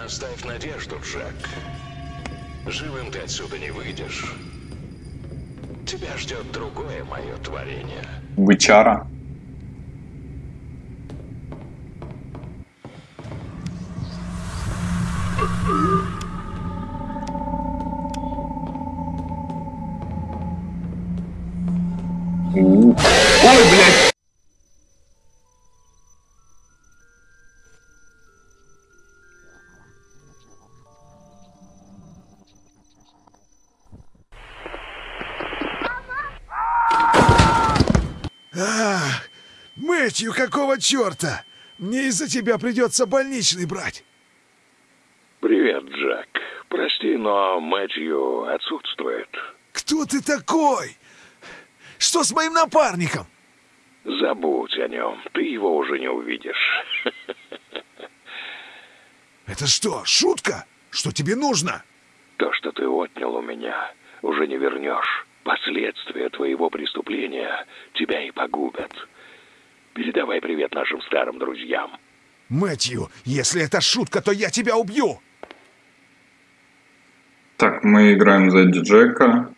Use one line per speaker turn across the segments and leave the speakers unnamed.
Оставь надежду, Джек. Живым ты отсюда не выйдешь. Тебя ждет другое мое творение.
Бычара.
Какого черта? Мне из-за тебя придется больничный брать.
Привет, Джек. Прости, но Мэтью отсутствует.
Кто ты такой? Что с моим напарником?
Забудь о нем. Ты его уже не увидишь.
Это что, шутка? Что тебе нужно?
То, что ты отнял у меня, уже не вернешь. Последствия твоего преступления тебя и погубят. Передавай привет нашим старым друзьям.
Мэтью, если это шутка, то я тебя убью.
Так, мы играем за Джека.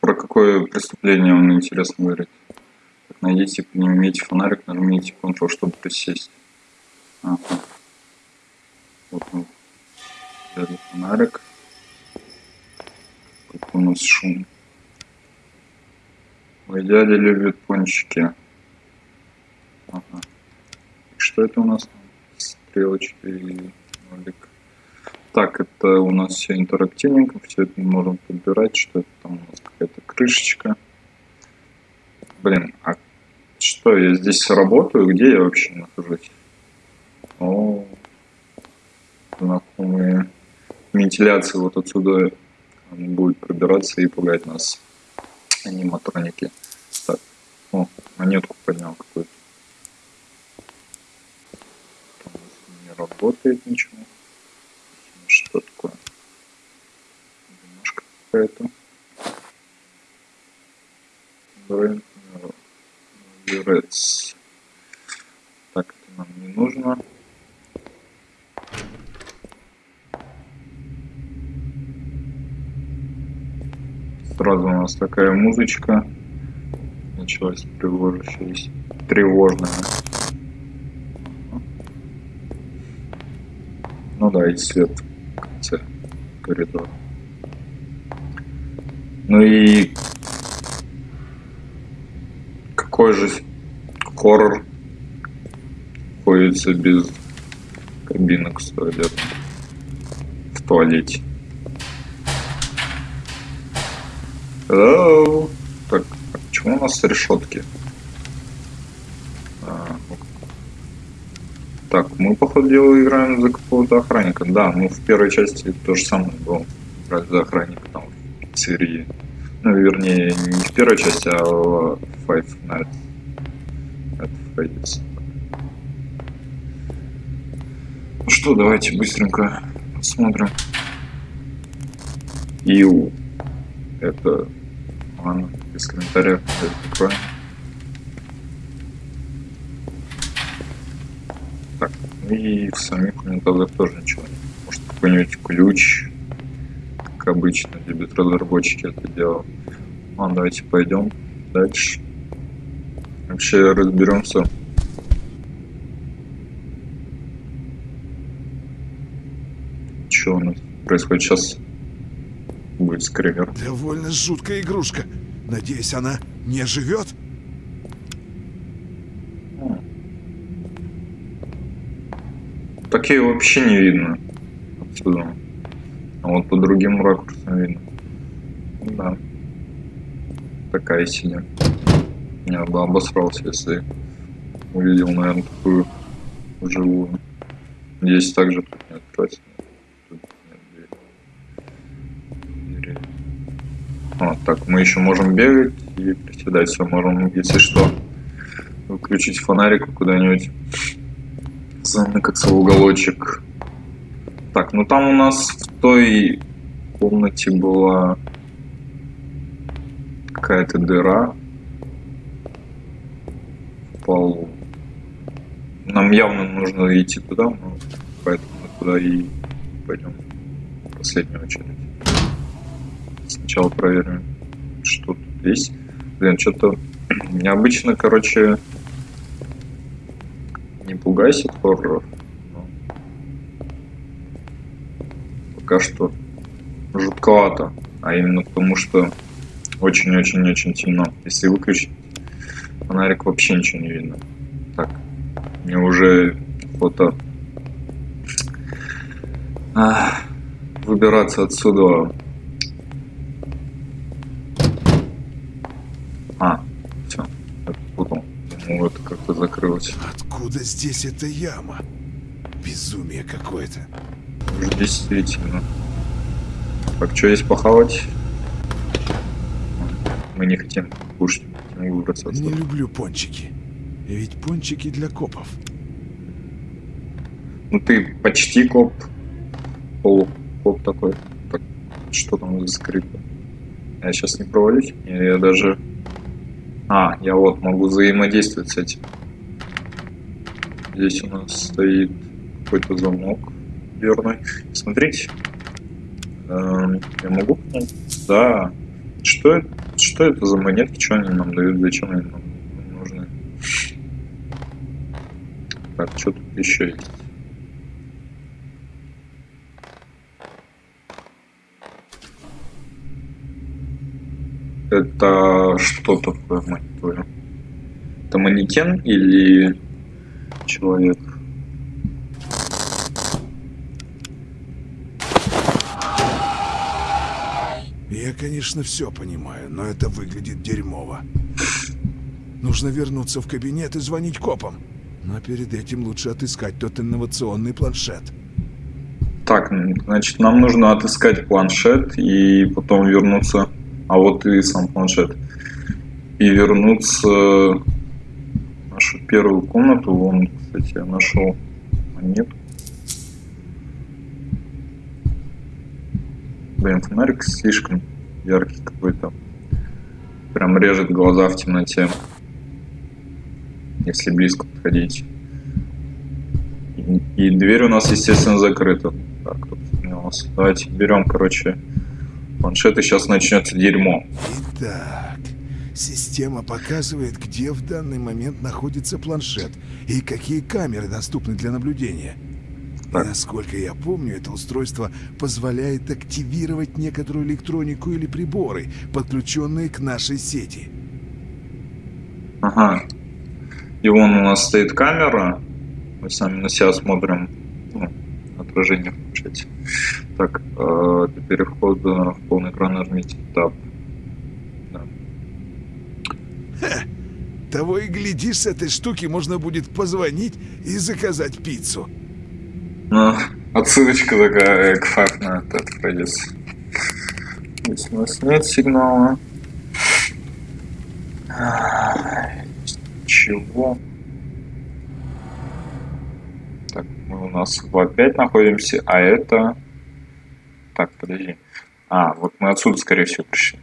Про какое преступление он интересно говорит? Так, найдите, поднимите фонарик, нажмите Ctrl, чтобы присесть. Ага. Вот мы взяли фонарик. Какой у нас шум. Мой дядя любит пончики. Ага. Что это у нас там? Стрелочка и нолик. Так, это у нас все интерактивненько, все это мы можем подбирать, что это там у нас какая-то крышечка. Блин, а что, я здесь работаю? Где я вообще нахожусь? О, знакомые вентиляции вот отсюда будет пробираться и пугать нас аниматроники. Так, о, монетку поднял какую-то. Там у нас не работает ничего. Что такое? Бумажка какая-то. Рец. Так, это нам не нужно. Сразу у нас такая музычка началась тревожащаяся, тревожная. Ну да, и свет в конце коридора. Ну и какой же хоррор ходится без кабинок с туалетом в туалете. Так, а почему у нас решетки? А, так, мы, походу дела, играем за какого-то охранника. Да, ну в первой части то же самое было. Играть за охранника там в серии. Ну, вернее, не в первой части, а в Five Nights at. Ну что, давайте быстренько посмотрим. Иу. Это... Ладно, без комментариев. Это такое. Так, ну и в самих комментариях тоже ничего нет. Может какой-нибудь ключ, как обычно, любят разработчики это дело. Ладно, давайте пойдем дальше. Вообще разберемся. Что у нас происходит сейчас? Будет скример.
Довольно жуткая игрушка. Надеюсь, она не живет?
Такие вообще не видно отсюда. А вот по другим ракурсам видно. Да. Такая себе. Я бы обосрался, если увидел, наверное, такую живую. Здесь также тут нет двери. Двери. А, так, мы еще можем бегать и приседать. Все, можем, если что, выключить фонарик куда-нибудь заныкаться в уголочек. Так, ну там у нас в той комнате была какая-то дыра в полу. Нам явно нужно идти туда, но поэтому туда и пойдем в последнюю очередь. Сначала проверим, что тут есть. Блин, что-то необычно, короче, пугайся хорроров. Пока что жутковато. А именно потому, что очень-очень-очень темно. Если выключить фонарик, вообще ничего не видно. Так, мне уже фото а, выбираться отсюда. А, все, я путал. Думал, это как-то закрылось.
Откуда здесь эта яма? Безумие какое-то.
Действительно. Так, что есть похавать? Мы не хотим кушать, хотим выбраться
Не
отсюда.
люблю пончики. Ведь пончики для копов.
Ну ты почти коп. Полукоп такой. Так, что там за скрипы? Я сейчас не провалюсь. Не, Я даже... А, я вот могу взаимодействовать с этим. Здесь у нас стоит какой-то замок верный. Смотрите. Эм, я могу? Да. Что это? Что это за монетки? Что они нам дают? Зачем они нам нужны? Так, что тут еще есть? Это что такое, твою? Это манекен или человек?
Я, конечно, все понимаю, но это выглядит дерьмово. Нужно вернуться в кабинет и звонить копам. Но перед этим лучше отыскать тот инновационный планшет.
Так, значит, нам нужно отыскать планшет и потом вернуться... А вот и сам планшет. И вернуться в нашу первую комнату. Вон, кстати, я нашел монету. Блин, фонарик слишком яркий какой-то. Прям режет глаза в темноте. Если близко подходить. И, и дверь у нас, естественно, закрыта. Так, тут у. Давайте берем, короче, планшет, и сейчас начнется дерьмо.
Итак, система показывает, где в данный момент находится планшет и какие камеры доступны для наблюдения.
Так.
насколько я помню, это устройство позволяет активировать некоторую электронику или приборы, подключенные к нашей сети.
Ага. И вон у нас стоит камера. Мы сами на себя смотрим. Ну, отражение в планшете. Так, э, для перехода в полный экран нажмите Tab.
Того и глядишь, с этой штуки можно будет позвонить и заказать пиццу.
Ну, отсылочка такая к факт на этот пройдется. Здесь у нас нет сигнала. Чего? Так, мы у нас опять находимся, а это... Так, подожди. А, вот мы отсюда, скорее всего, пришли.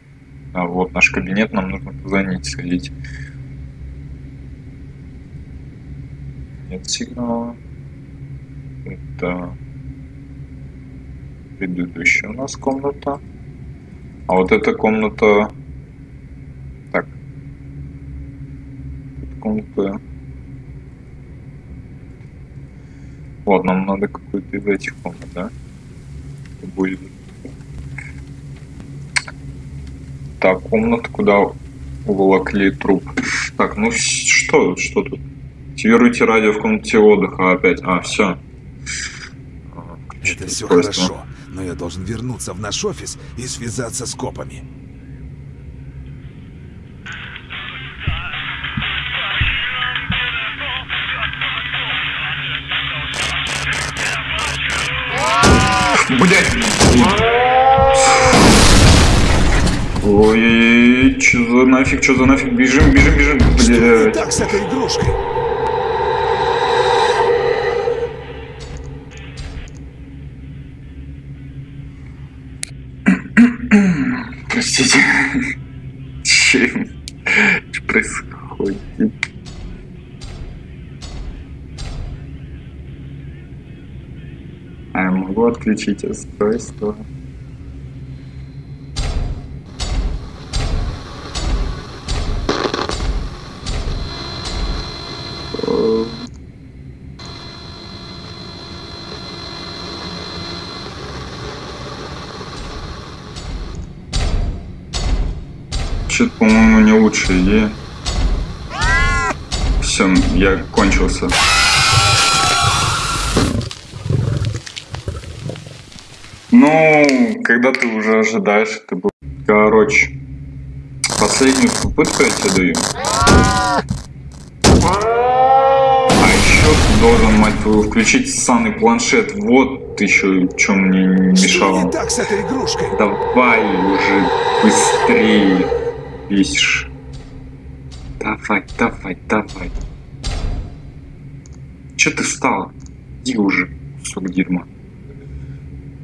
А вот наш кабинет, нам нужно позвонить, сходить. Нет сигнала. Это предыдущая у нас комната. А вот эта комната... Так. Комната... Вот, нам надо какую-то из этих комнат, да? Будет... Так, комната, куда уволокли труп. Так, ну что, что тут? Активируйте радио в комнате отдыха опять. А, все.
Это все хорошо, но я должен вернуться в наш офис и связаться с копами.
Блять! Ой, чё за нафиг, чё за нафиг? Бежим, бежим, бежим,
Что не
блядь.
так с этой игрушкой?
Чем? Что происходит? А я могу отключить устройство. О. Что-то, по-моему, не лучшая идея. Все, я кончился. Ну, когда ты уже ожидаешь, это будет. Короче, последнюю попытку я тебе даю. А еще ты должен, мать твою, включить ссаный планшет. Вот еще, что мне не
Что
мешало.
не так с этой игрушкой?
Давай уже быстрее, бесишь. Давай, давай, давай. Че ты встал? Иди уже, кусок дерьма.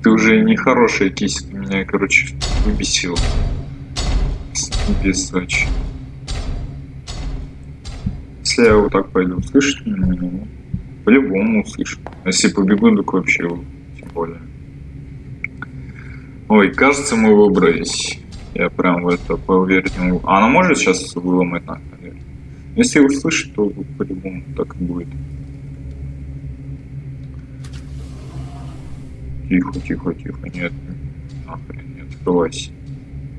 Ты уже нехорошая кисть, ты меня, короче, выбесил. Бесач. Если я вот так пойду, меня? Ну, По-любому услышу. А Если побегу, так вообще тем более. Ой, кажется, мы выбрались. Я прям в это могу. А она может сейчас выломать нас, наверное? Если услышит, то по-любому так и будет. Тихо, тихо, тихо. Нет, нахрен, не открывайся.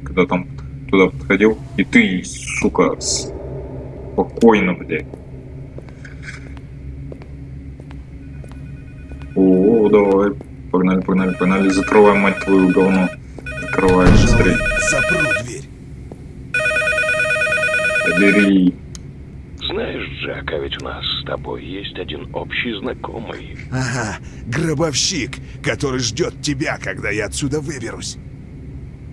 Когда там туда подходил, и ты, сука, спокойно, блядь. О, давай. Погнали, погнали, погнали. Закрывай, мать твою, говно. Закрывай быстрее.
Запру дверь.
Бери.
Знаешь, Джек, а ведь у нас с тобой есть один общий знакомый.
Ага, гробовщик, который ждет тебя, когда я отсюда выберусь.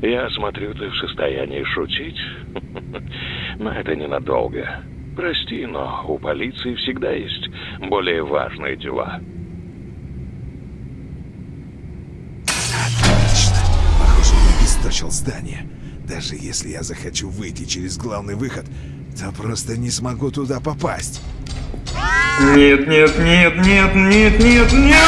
Я смотрю, ты в состоянии шутить. Но это ненадолго. Прости, но у полиции всегда есть более важные дела.
Отлично. Похоже, я обесточил здание. Даже если я захочу выйти через главный выход, то просто не смогу туда попасть.
Нет, нет, нет, нет, нет, нет, нет.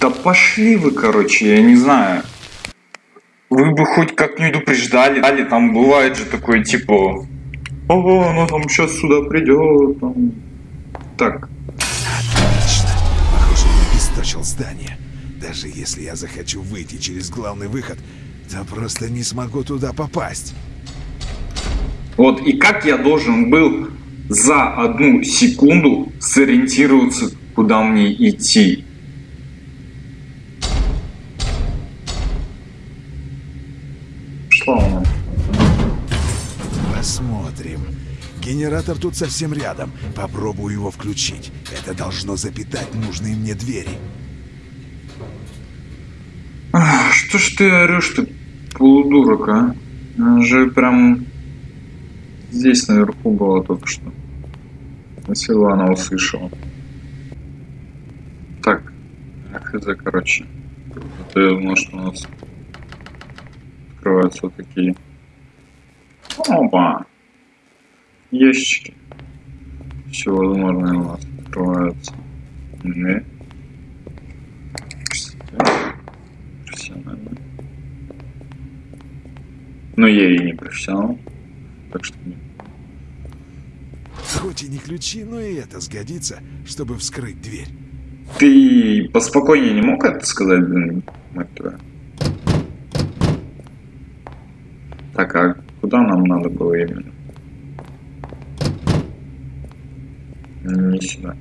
Да пошли вы, короче, я не знаю. Вы бы хоть как-нибудь упреждали, дали, там бывает же такое, типа, о, она там сейчас сюда придет. Там. Так,
Отлично. Похоже, я обесточил здание. Даже если я захочу выйти через главный выход, то просто не смогу туда попасть.
вот и как я должен был за одну секунду сориентироваться, куда мне идти? Шла она.
Посмотрим. Генератор тут совсем рядом. Попробую его включить. Это должно запитать нужные мне двери.
Что ж ты орешь, ты полудурок, а? Она же прям здесь наверху была только что. Если она услышала. Так, хз, короче. Это я думал, что у нас открываются вот такие. Опа! Ящики. Все возможное у нас открывается. Не. Профессионально. Но я и не профессионал. Так что нет.
Хоть и не ключи, но и это сгодится, чтобы вскрыть дверь.
Ты поспокойнее не мог это сказать, блин, мать твою? Так, а куда нам надо было именно? Не сюда.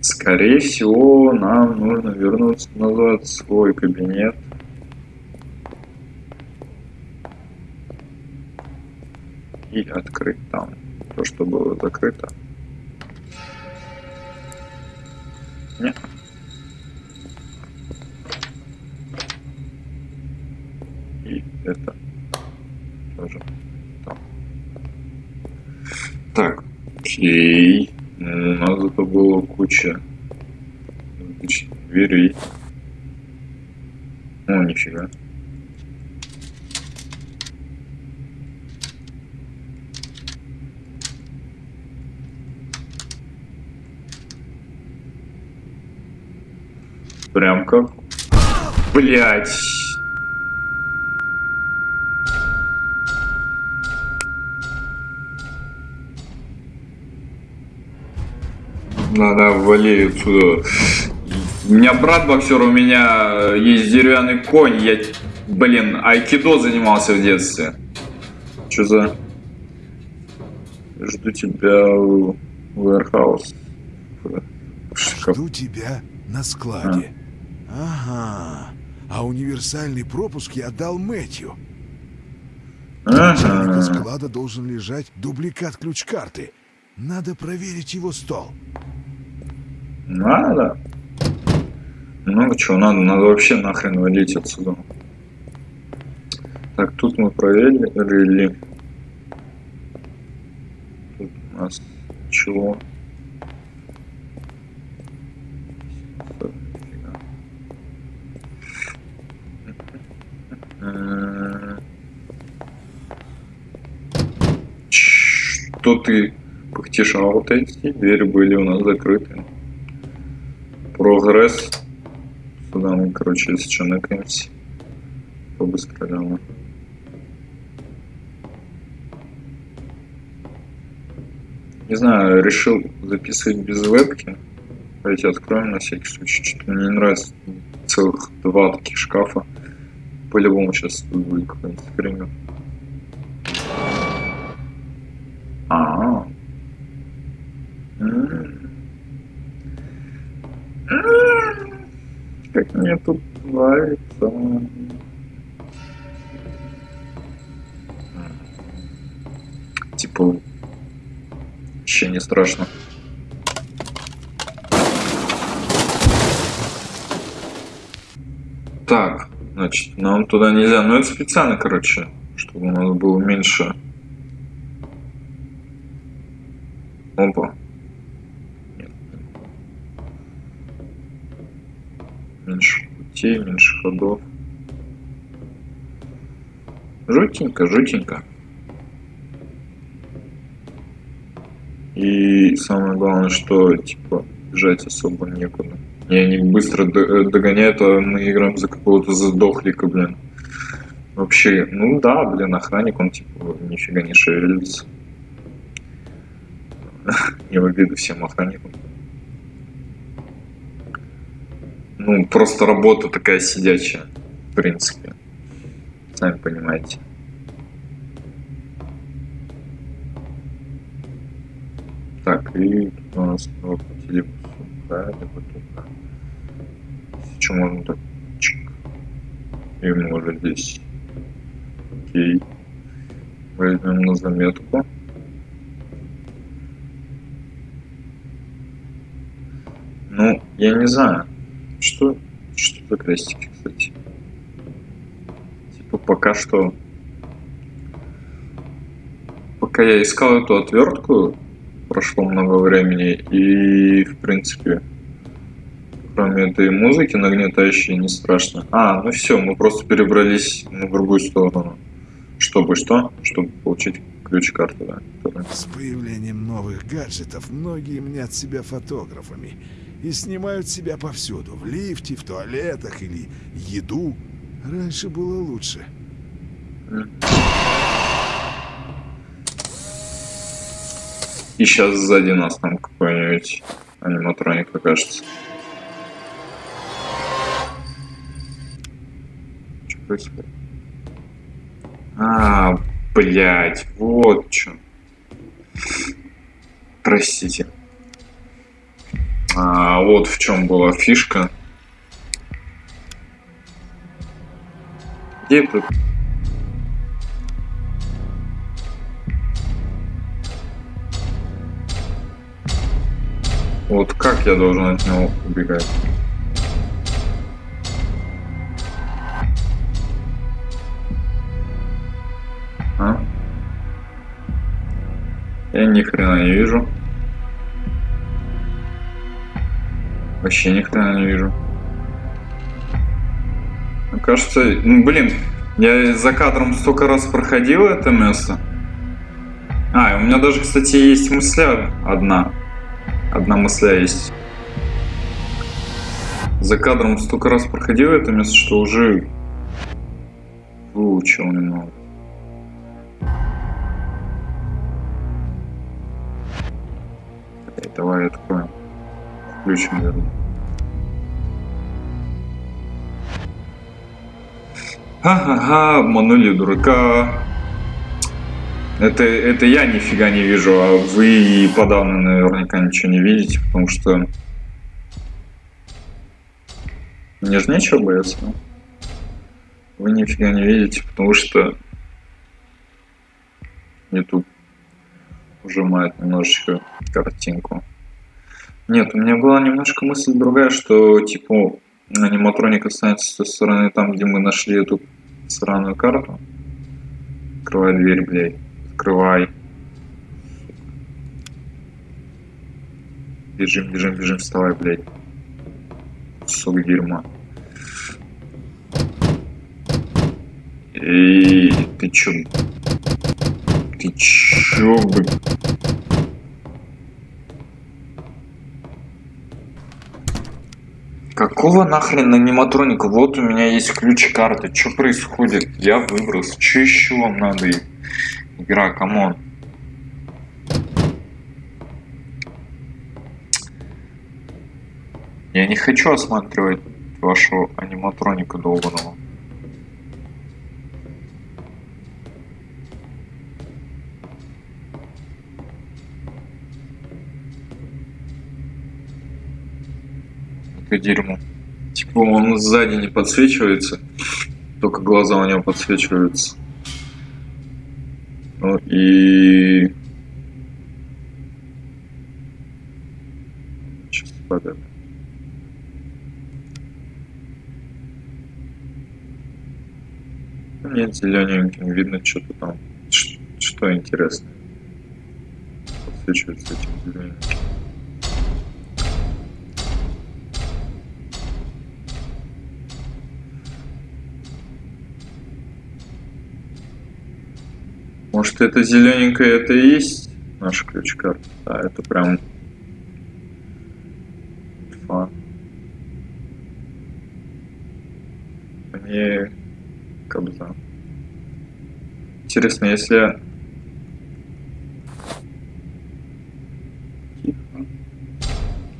Скорее всего, нам нужно вернуться назад в свой кабинет. И открыть там то, что было закрыто. Нет. И это тоже там. Так, окей. Ну, У нас зато было куча дверей. О, нифига. Прям как... Блять. Надо вали отсюда. У меня брат боксер, у меня есть деревянный конь. Я, блин, айкидо занимался в детстве. Что за... Жду тебя в warehouse.
Жду тебя на складе. Ага. А универсальный пропуск я дал Мэтью.
Ага.
склада должен лежать дубликат ключ-карты. Надо проверить его стол.
Надо. Много чего надо. Надо вообще нахрен валить отсюда. Так, тут мы проверили. Тут у нас чего? Ты? А вот эти двери были у нас закрыты. Прогресс. Сюда мы, короче, если что, накнемся. Побыстрее. Не знаю, решил записывать без вебки. Давайте откроем на всякий случай. Что-то мне не нравится. Целых два таких шкафа. По-любому сейчас тут будет какой-нибудь скример. Как мне тут нравится. Типа, вообще не страшно. Так, значит, нам туда нельзя. Но это специально, короче, чтобы у нас было меньше. Опа. Меньше путей, меньше ходов. Жутенько, жутенько. И самое главное, что типа бежать особо некуда. И они быстро э, догоняют, а мы играем за какого-то задохлика, блин. Вообще, ну да, блин, охранник, он типа нифига не шевелится. Не в обиду всем охранникам. Ну, просто работа такая сидячая, в принципе. Сами понимаете. Так, и у нас по телепусу. Да, либо туда. Сейчас можно так. Чик. И мы уже здесь. Окей. Возьмем на заметку. Ну, я не знаю. Что, что за крестики, кстати? Типа пока что... Пока я искал эту отвертку, прошло много времени, и, в принципе, кроме этой музыки нагнетающей, не страшно. А, ну все, мы просто перебрались на другую сторону. Чтобы что? Чтобы получить ключ-карту, да. которая-
С появлением новых гаджетов многие мнят себя фотографами и снимают себя повсюду, в лифте, в туалетах или еду. Раньше было лучше.
И сейчас сзади нас там какой-нибудь аниматроник окажется. Что происходит? А, блять, вот что. Простите. А, вот в чем была фишка. Где тут? Вот как я должен от него убегать? А? Я ни хрена не вижу. Вообще ни хрена не вижу. Кажется, ну блин, я за кадром столько раз проходил это место. А, у меня даже, кстати, есть мысля одна. Одна мысля есть. За кадром столько раз проходил это место, что уже выучил немного. Давай откроем. Включим, верно. Ха-ха-ха, обманули дурака. Это, это я нифига не вижу, а вы и подавно наверняка ничего не видите, потому что... Мне же нечего бояться. Вы нифига не видите, потому что... Тут ужимает немножечко картинку. Нет, у меня была немножко мысль другая, что типа аниматроник останется с той стороны там, где мы нашли эту сраную карту. Открывай дверь, блядь. Открывай. Бежим, бежим, бежим, вставай, блядь. Кусок дерьма. Эй, ты чё? Ты чё, блядь? Какого нахрен аниматроника? Вот у меня есть ключ карты. Что происходит? Я выброс. Что еще вам надо? Игра, come on. Я не хочу осматривать вашего аниматроника долбаного. Это дерьмо. Типа он сзади не подсвечивается, только глаза у него подсвечиваются. Ну и... Сейчас падает. Нет, зелененьким видно что-то там. Что интересное. Подсвечивается этим зелененьким. Может это зелененькое это и есть наш ключ-карта? Да, это прям фан. Мне кобза. Интересно, если Тихо.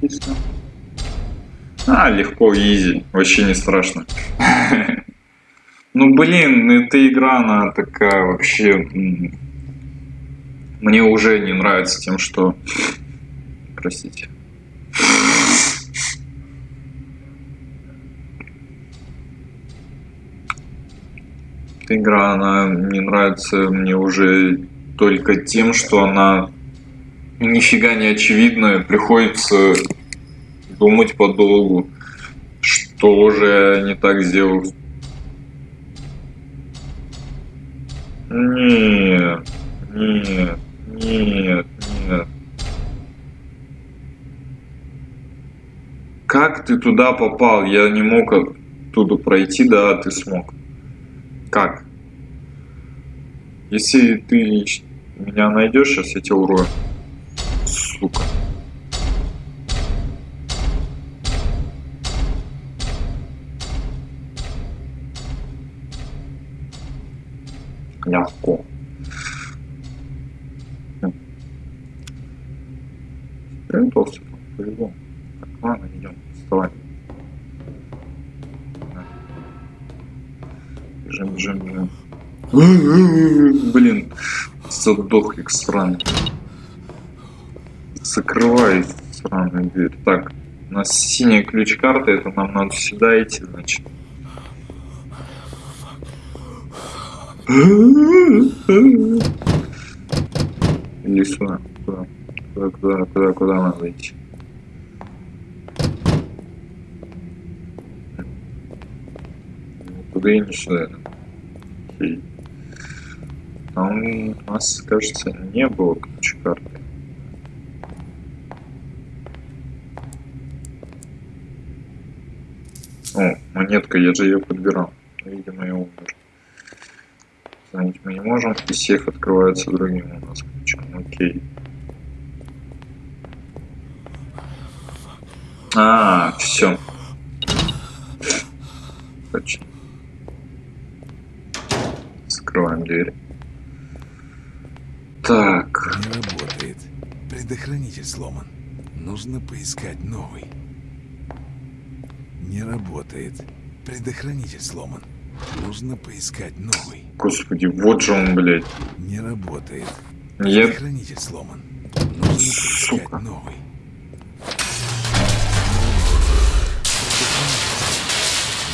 Тихо. А, легко, изи. Вообще не страшно. Блин, эта игра, она такая вообще... Мне уже не нравится тем, что... Простите. Эта игра, она не нравится мне уже только тем, что она нифига не очевидная, приходится думать подолгу, что уже не так сделал Нет, нет, нет, нет. Как ты туда попал? Я не мог оттуда пройти, да, ты смог. Как? Если ты меня найдешь, сейчас я тебя урою. Сука. Легко. Спрятался, повезло. Так, ладно, идем, вставай. Бежим, бежим, бежим. Блин, задохлик сраный. Закрывай сраную дверь. Так, у нас синяя ключ-карта, это нам надо сюда идти, значит. Иди сюда. Куда? Куда, куда, куда, куда надо идти? Туда и не сюда. Там у нас, кажется, не было ключ карты. О, монетка, я же ее подбирал. Видимо, я умер. Звонить мы не можем. И сейф открывается другим у нас ключом. Окей. А, все. точно. Скрываем дверь. Так.
Не работает. Предохранитель сломан. Нужно поискать новый. Не работает. Предохранитель сломан. Нужно поискать новый.
Господи, вот же он, блядь.
Не работает.
Я...
Предохранитель сломан. Нужно поискать
Сука.
новый.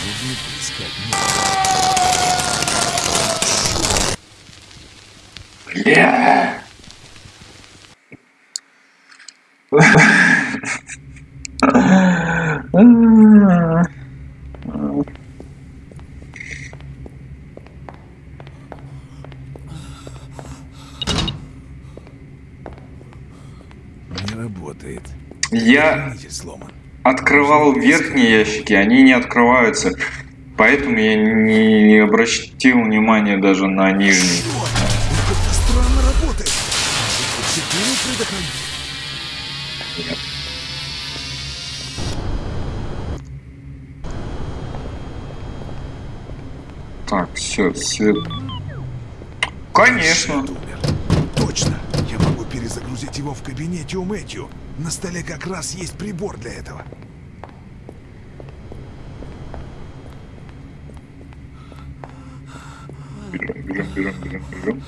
Нужно поискать новый.
Бля.
Не работает.
Я открывал верхние ящики, они не открываются. Поэтому я не обратил внимания даже на нижние. Так, все, свет. Конечно.
Точно. Перезагрузить его в кабинете у Мэтью. На столе как раз есть прибор для этого.
Берем, берем, берем, берем.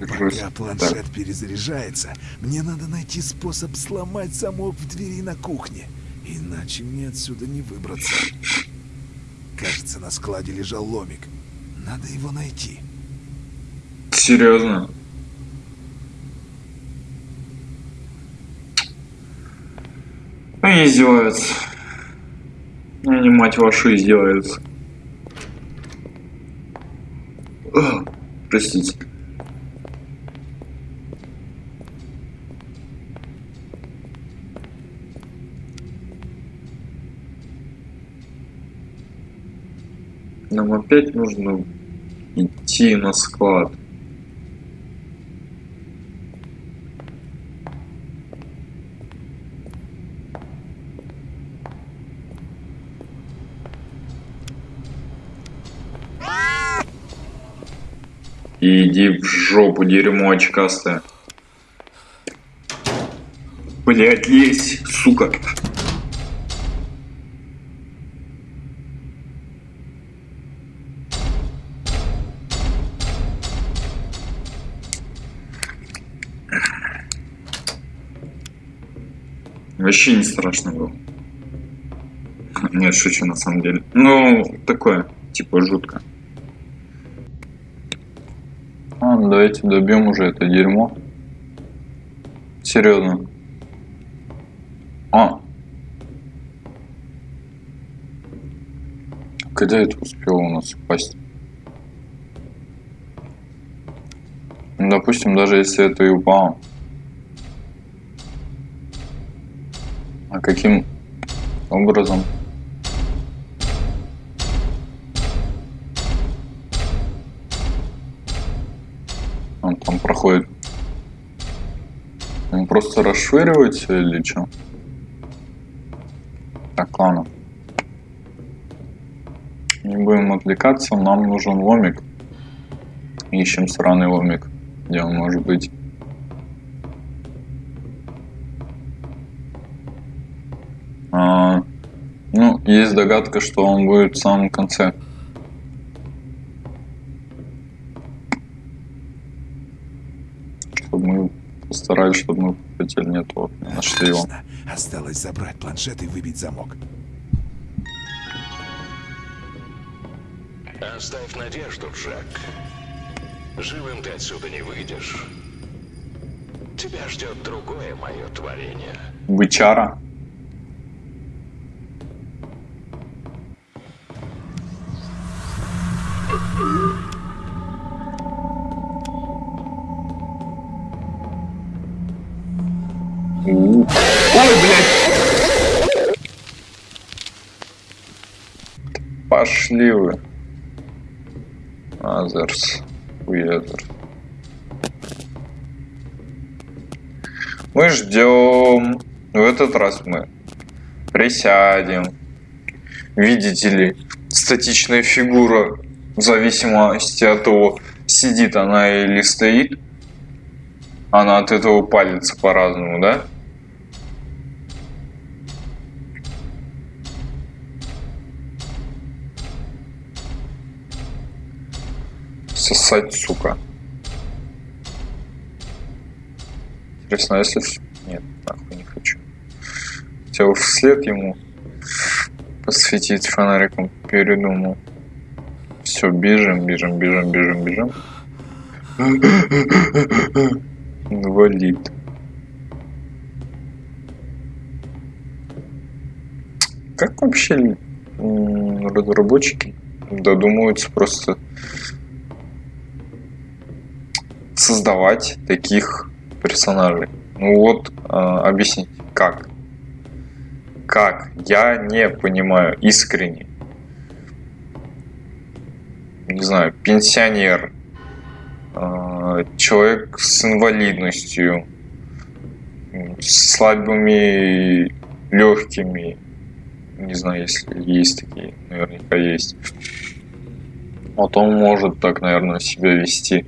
Держусь.
Пока планшет перезаряжается, мне надо найти способ сломать замок в двери на кухне. Иначе мне отсюда не выбраться. Кажется, на складе лежал ломик. Надо его найти.
Серьезно? Они издеваются. Они, мать вашу, издеваются. Ugh, Простите. Нам опять нужно идти на склад. Иди в жопу, дерьмо очкастое. Блять, лезь, сука. Вообще не страшно было. Нет, шучу на самом деле. Ну, такое, типа жутко. Ну давайте добьем уже это дерьмо. Серьезно. А. Когда это успело у нас упасть? Ну, допустим, даже если это и упало. А каким образом? Проходит. Он просто расшвыривает все или что? Так, ладно. Не будем отвлекаться, нам нужен ломик. Ищем сраный ломик. Где он может быть? А, ну, есть догадка, что он будет в самом конце. Чтобы мы постарались, чтобы мы хотели нет, вот, не нашли его.
Осталось забрать планшет и выбить замок.
Оставь надежду, Джек. Живым ты отсюда не выйдешь. Тебя ждет другое мое творение.
Бычара. У. Ой, блядь! Пошли вы. Азерс. Уезер. Мы ждем. В этот раз мы Присядем. Видите ли, статичная фигура в зависимости от того, сидит она или стоит, она от этого палится по-разному, да? Сосать, сука. Интересно, а если... Нет, нахуй не хочу. Хотел вслед ему посветить фонариком, передумал. Все, бежим, бежим, бежим, бежим, бежим. Инвалид. Как вообще разработчики додумываются просто создавать таких персонажей? Ну вот, э, объясните, как? Как? Я не понимаю искренне не знаю, пенсионер, а, человек с инвалидностью, с слабыми легкими, не знаю, если есть такие, наверняка есть. Вот он может так, наверное, себя вести.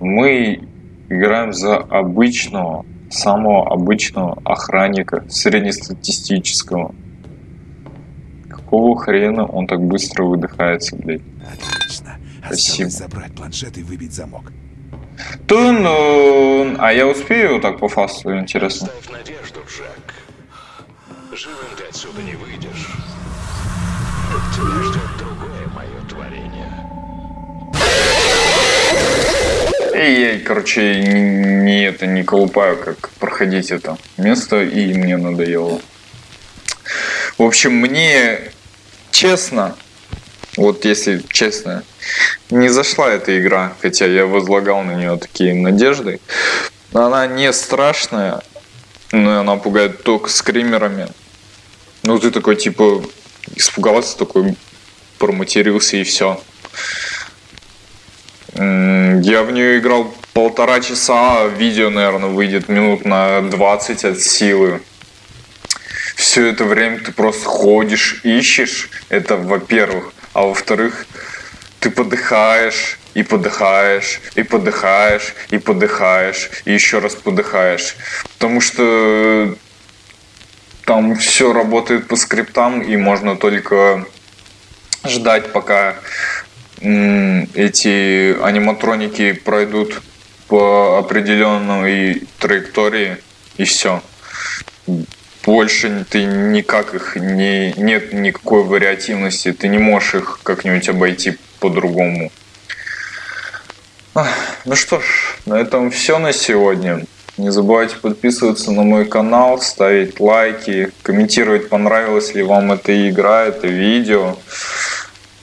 Мы играем за обычного, самого обычного охранника, среднестатистического. Какого хрена он так быстро выдыхается, блядь?
Отлично.
Спасибо.
Осталось забрать планшет и выбить замок.
Тун, а я успею так по фасту, интересно?
Ставь надежду, Джек. Живым ты отсюда не выйдешь. Тебя ждет
И я, короче, не это не колупаю, как проходить это место, и мне надоело. В общем, мне честно, вот если честно, не зашла эта игра, хотя я возлагал на нее такие надежды. Она не страшная, но она пугает только скримерами. Ну ты такой типа испугался, такой проматерился и все. Я в нее играл полтора часа, а видео, наверное, выйдет минут на 20 от силы. Все это время ты просто ходишь, ищешь. Это во-первых. А во-вторых, ты подыхаешь, и подыхаешь, и подыхаешь, и подыхаешь, и еще раз подыхаешь. Потому что там все работает по скриптам, и можно только ждать, пока эти аниматроники пройдут по определенной траектории, и все. Больше ты никак их не нет никакой вариативности, ты не можешь их как-нибудь обойти по-другому. Ну что ж, на этом все на сегодня. Не забывайте подписываться на мой канал, ставить лайки, комментировать, понравилась ли вам эта игра, это видео.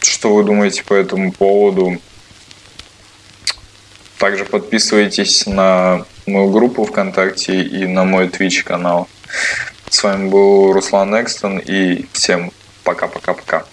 Что вы думаете по этому поводу? Также подписывайтесь на мою группу ВКонтакте и на мой Twitch канал. С вами был Руслан Экстон и всем пока-пока-пока.